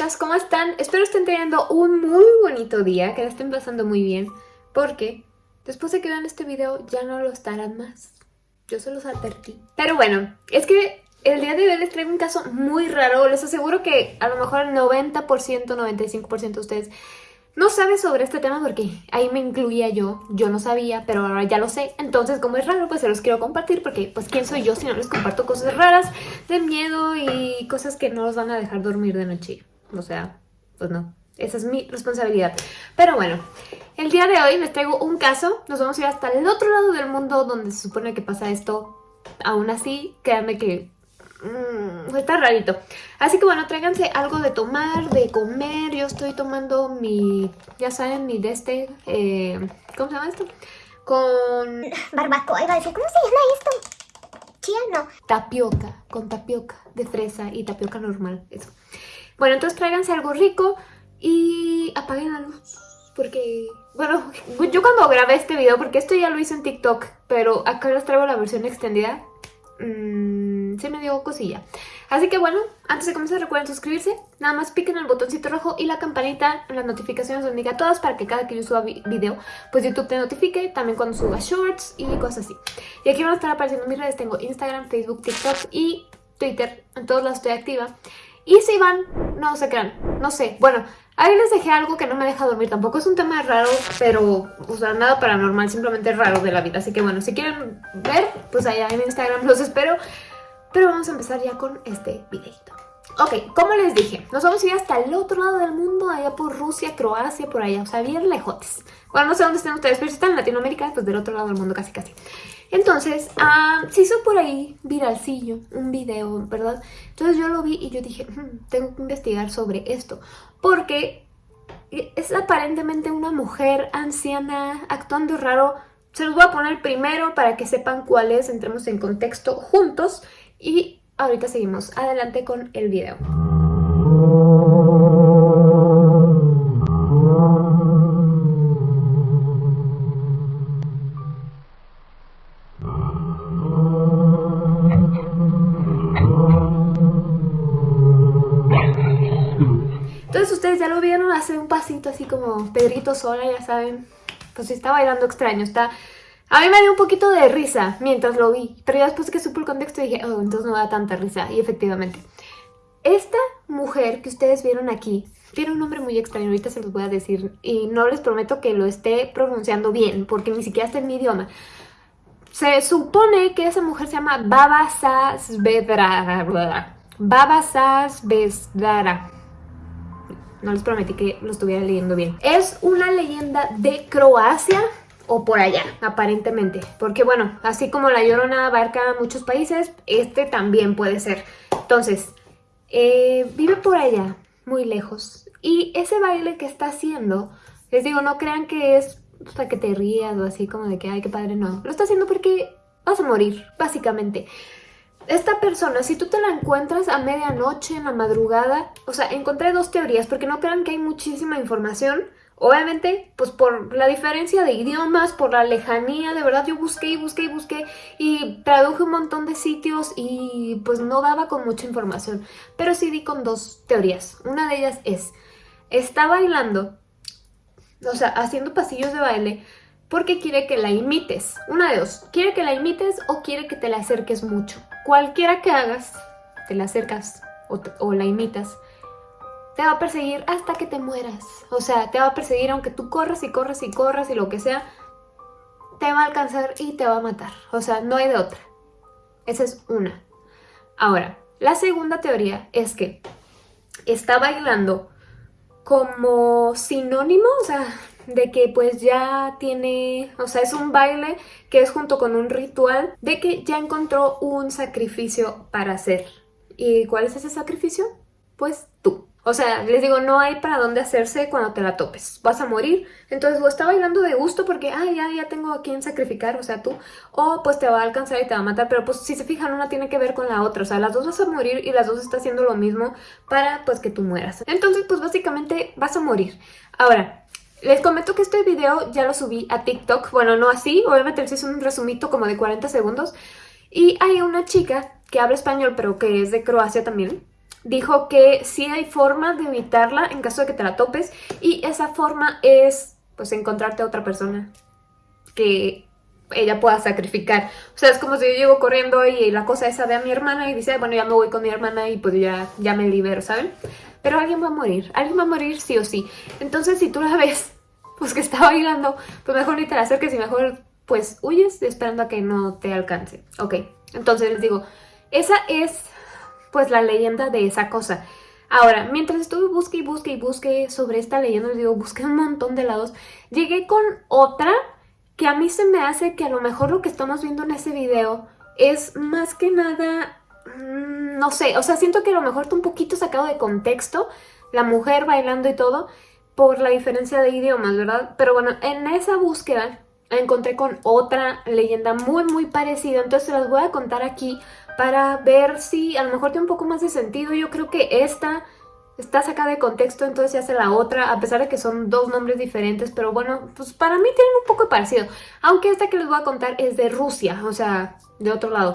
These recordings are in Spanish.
chicas, ¿cómo están? Espero estén teniendo un muy bonito día, que la estén pasando muy bien, porque después de que vean este video ya no lo estarán más. Yo se los advertí. Pero bueno, es que el día de hoy les traigo un caso muy raro. Les aseguro que a lo mejor el 90%, 95% de ustedes no sabe sobre este tema porque ahí me incluía yo, yo no sabía, pero ahora ya lo sé. Entonces, como es raro, pues se los quiero compartir porque, pues, ¿quién soy yo si no les comparto cosas raras de miedo y cosas que no los van a dejar dormir de noche? O sea, pues no, esa es mi responsabilidad. Pero bueno, el día de hoy les traigo un caso, nos vamos a ir hasta el otro lado del mundo donde se supone que pasa esto. Aún así, créanme que Mmm, está rarito. Así que bueno, tráiganse algo de tomar, de comer. Yo estoy tomando mi, ya saben, mi de este, eh, ¿cómo se llama esto? Con... Barbacoa, iba a decir, ¿cómo se llama esto? Chía, no. Tapioca, con tapioca de fresa y tapioca normal, eso. Bueno, entonces tráiganse algo rico y apaguen la luz. Porque, bueno, yo cuando grabé este video, porque esto ya lo hice en TikTok, pero acá les traigo la versión extendida. Mmm se me dio cosilla. Así que bueno, antes de comenzar recuerden suscribirse, nada más piquen el botoncito rojo y la campanita las notificaciones donde diga todas para que cada que yo suba video, pues YouTube te notifique, también cuando suba shorts y cosas así. Y aquí van a estar apareciendo mis redes, tengo Instagram, Facebook, TikTok y Twitter, en todos lados estoy activa. Y si van, no se crean, no sé, bueno, ahí les dejé algo que no me deja dormir, tampoco es un tema raro, pero, o sea, nada paranormal, simplemente raro de la vida. Así que bueno, si quieren ver, pues allá en Instagram los espero. Pero vamos a empezar ya con este videito. Ok, como les dije, nos vamos a ir hasta el otro lado del mundo, allá por Rusia, Croacia, por allá, o sea, bien lejotes. Bueno, no sé dónde están ustedes, pero si están en Latinoamérica, pues del otro lado del mundo casi casi. Entonces, ah, se hizo por ahí viralcillo, un video, ¿verdad? Entonces yo lo vi y yo dije, hmm, tengo que investigar sobre esto, porque es aparentemente una mujer anciana actuando raro. Se los voy a poner primero para que sepan cuál es, entremos en contexto juntos y ahorita seguimos adelante con el video. Entonces ustedes ya lo vieron hacer un pasito así como Pedrito Sola, ya saben. Pues está bailando extraño, está a mí me dio un poquito de risa mientras lo vi, pero ya después que supe el contexto dije, oh, entonces no da tanta risa, y efectivamente. Esta mujer que ustedes vieron aquí tiene un nombre muy extraño, ahorita se los voy a decir, y no les prometo que lo esté pronunciando bien, porque ni siquiera está en mi idioma. Se supone que esa mujer se llama Baba Sasvedra. Baba Sasvedra. No les prometí que lo estuviera leyendo bien. Es una leyenda de Croacia, o por allá, aparentemente. Porque bueno, así como la Llorona abarca muchos países, este también puede ser. Entonces, eh, vive por allá, muy lejos. Y ese baile que está haciendo, les digo, no crean que es para que te rías o así como de que, ay, qué padre, no. Lo está haciendo porque vas a morir, básicamente. Esta persona, si tú te la encuentras a medianoche, en la madrugada, o sea, encontré dos teorías, porque no crean que hay muchísima información, Obviamente, pues por la diferencia de idiomas, por la lejanía, de verdad yo busqué y busqué y busqué y traduje un montón de sitios y pues no daba con mucha información. Pero sí di con dos teorías. Una de ellas es, está bailando, o sea, haciendo pasillos de baile porque quiere que la imites. Una de dos, quiere que la imites o quiere que te la acerques mucho. Cualquiera que hagas, te la acercas o, o la imitas te va a perseguir hasta que te mueras. O sea, te va a perseguir aunque tú corras y corras y corras y lo que sea, te va a alcanzar y te va a matar. O sea, no hay de otra. Esa es una. Ahora, la segunda teoría es que está bailando como sinónimo, o sea, de que pues ya tiene, o sea, es un baile que es junto con un ritual de que ya encontró un sacrificio para hacer. ¿Y cuál es ese sacrificio? Pues tú. O sea, les digo, no hay para dónde hacerse cuando te la topes. Vas a morir. Entonces, o está bailando de gusto porque, ay, ya, ya tengo a quien sacrificar, o sea, tú. O pues te va a alcanzar y te va a matar. Pero pues si se fijan, una tiene que ver con la otra. O sea, las dos vas a morir y las dos está haciendo lo mismo para pues que tú mueras. Entonces, pues básicamente vas a morir. Ahora, les comento que este video ya lo subí a TikTok. Bueno, no así, obviamente les hice un resumito como de 40 segundos. Y hay una chica que habla español, pero que es de Croacia también dijo que sí hay formas de evitarla en caso de que te la topes y esa forma es pues encontrarte a otra persona que ella pueda sacrificar. O sea, es como si yo llego corriendo y la cosa esa ve a mi hermana y dice, bueno, ya me voy con mi hermana y pues ya, ya me libero, ¿saben? Pero alguien va a morir, alguien va a morir sí o sí. Entonces, si tú la ves, pues que está bailando, pues mejor ni te la acerques y mejor pues huyes esperando a que no te alcance. Ok, entonces les digo, esa es pues la leyenda de esa cosa. Ahora, mientras estuve busque y busque y busque sobre esta leyenda, les digo, busqué un montón de lados, llegué con otra que a mí se me hace que a lo mejor lo que estamos viendo en ese video es más que nada, mm, no sé, o sea, siento que a lo mejor está un poquito sacado de contexto, la mujer bailando y todo, por la diferencia de idiomas, ¿verdad? Pero bueno, en esa búsqueda encontré con otra leyenda muy muy parecida, entonces se las voy a contar aquí para ver si a lo mejor tiene un poco más de sentido. Yo creo que esta está sacada de contexto, entonces se hace la otra, a pesar de que son dos nombres diferentes, pero bueno, pues para mí tienen un poco de parecido. Aunque esta que les voy a contar es de Rusia, o sea, de otro lado.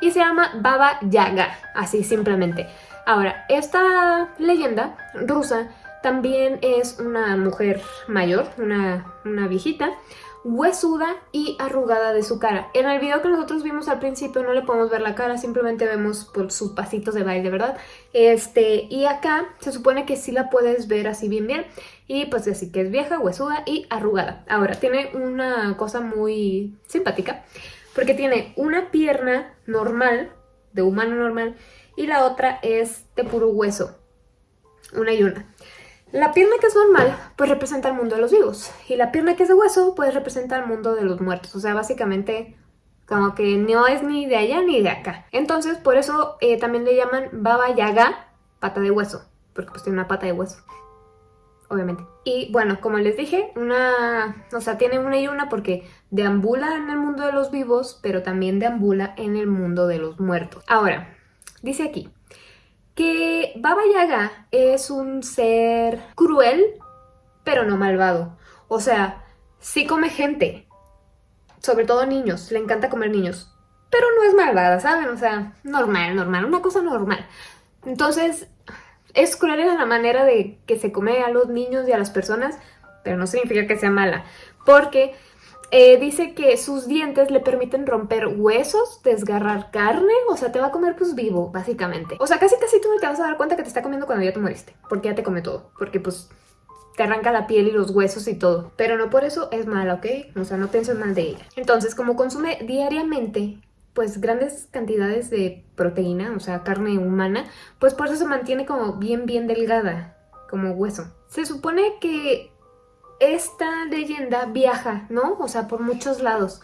Y se llama Baba Yaga, así simplemente. Ahora, esta leyenda rusa también es una mujer mayor, una, una viejita, huesuda y arrugada de su cara. En el video que nosotros vimos al principio no le podemos ver la cara, simplemente vemos por sus pasitos de baile, ¿verdad? Este, y acá se supone que sí la puedes ver así bien bien. Y pues así que es vieja, huesuda y arrugada. Ahora, tiene una cosa muy simpática, porque tiene una pierna normal, de humano normal, y la otra es de puro hueso. Una y una. La pierna que es normal, pues representa el mundo de los vivos. Y la pierna que es de hueso, pues representa el mundo de los muertos. O sea, básicamente como que no es ni de allá ni de acá. Entonces, por eso eh, también le llaman Baba Yaga, pata de hueso. Porque pues tiene una pata de hueso. Obviamente. Y bueno, como les dije, una... O sea, tiene una y una porque deambula en el mundo de los vivos, pero también deambula en el mundo de los muertos. Ahora, dice aquí que Baba Yaga es un ser cruel, pero no malvado. O sea, sí come gente, sobre todo niños, le encanta comer niños, pero no es malvada, ¿saben? O sea, normal, normal, una cosa normal. Entonces, es cruel en la manera de que se come a los niños y a las personas, pero no significa que sea mala, porque eh, dice que sus dientes le permiten romper huesos, desgarrar carne, o sea, te va a comer pues vivo, básicamente. O sea, casi casi tú no te vas a dar cuenta que te está comiendo cuando ya te moriste, porque ya te come todo, porque pues te arranca la piel y los huesos y todo. Pero no por eso es mala, ¿ok? O sea, no pienses mal de ella. Entonces, como consume diariamente pues grandes cantidades de proteína, o sea, carne humana, pues por eso se mantiene como bien, bien delgada, como hueso. Se supone que esta leyenda viaja, ¿no? O sea, por muchos lados.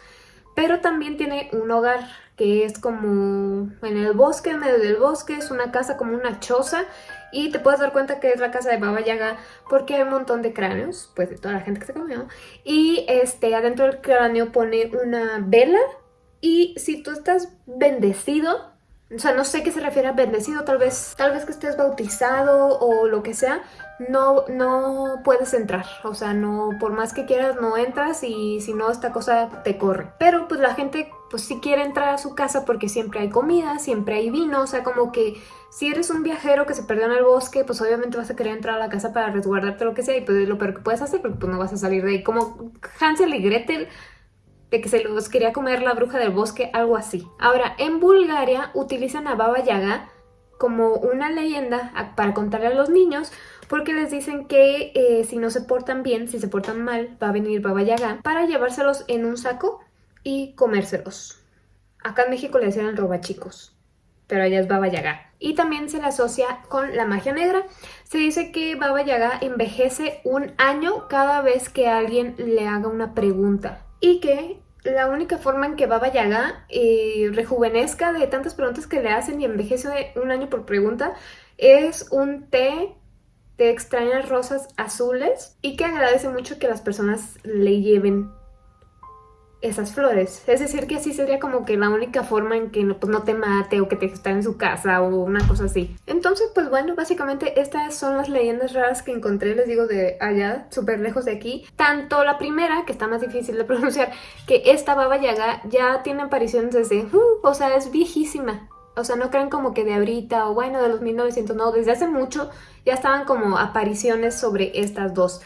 Pero también tiene un hogar que es como en el bosque, en medio del bosque, es una casa como una choza y te puedes dar cuenta que es la casa de Baba Yaga porque hay un montón de cráneos, pues de toda la gente que se comió. Y este, adentro del cráneo pone una vela y si tú estás bendecido, o sea, no sé qué se refiere a bendecido, tal vez, tal vez que estés bautizado o lo que sea, no, no puedes entrar. O sea, no, por más que quieras, no entras y si no, esta cosa te corre. Pero pues la gente pues sí quiere entrar a su casa porque siempre hay comida, siempre hay vino, o sea, como que si eres un viajero que se perdió en el bosque, pues obviamente vas a querer entrar a la casa para resguardarte lo que sea y pues es lo peor que puedes hacer porque pues no vas a salir de ahí. Como Hansel y Gretel de que se los quería comer la bruja del bosque, algo así. Ahora, en Bulgaria utilizan a Baba Yaga como una leyenda para contarle a los niños porque les dicen que eh, si no se portan bien, si se portan mal, va a venir Baba Yaga para llevárselos en un saco y comérselos. Acá en México le decían robachicos, pero allá es Baba Yaga. Y también se le asocia con la magia negra. Se dice que Baba Yaga envejece un año cada vez que alguien le haga una pregunta y que la única forma en que Baba Yaga eh, rejuvenezca de tantas preguntas que le hacen y envejece un año por pregunta es un té de extrañas rosas azules y que agradece mucho que las personas le lleven esas flores. Es decir, que así sería como que la única forma en que no, pues, no te mate o que te esté en su casa o una cosa así. Entonces, pues bueno, básicamente estas son las leyendas raras que encontré, les digo, de allá, súper lejos de aquí. Tanto la primera, que está más difícil de pronunciar, que esta Baba Yaga ya tiene apariciones desde... Uh, o sea, es viejísima. O sea, no crean como que de ahorita o bueno, de los 1900, no, desde hace mucho ya estaban como apariciones sobre estas dos.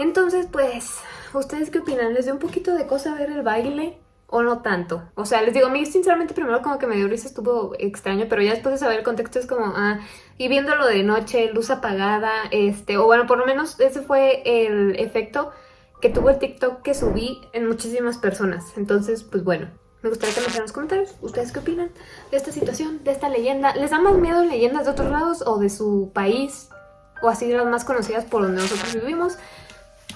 Entonces, pues, ¿ustedes qué opinan? ¿Les dio un poquito de cosa ver el baile? ¿O no tanto? O sea, les digo, a mí sinceramente primero como que me dio risa, estuvo extraño, pero ya después de saber el contexto es como, ah, y viéndolo de noche, luz apagada, este, o bueno, por lo menos ese fue el efecto que tuvo el TikTok que subí en muchísimas personas. Entonces, pues bueno, me gustaría que me dejen en los comentarios, ¿ustedes qué opinan de esta situación, de esta leyenda? ¿Les da más miedo leyendas de otros lados o de su país? O así las más conocidas por donde nosotros vivimos.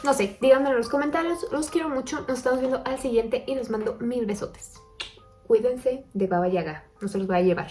No sé, díganme en los comentarios. Los quiero mucho. Nos estamos viendo al siguiente y les mando mil besotes. Cuídense de Baba Yaga. No se los va a llevar.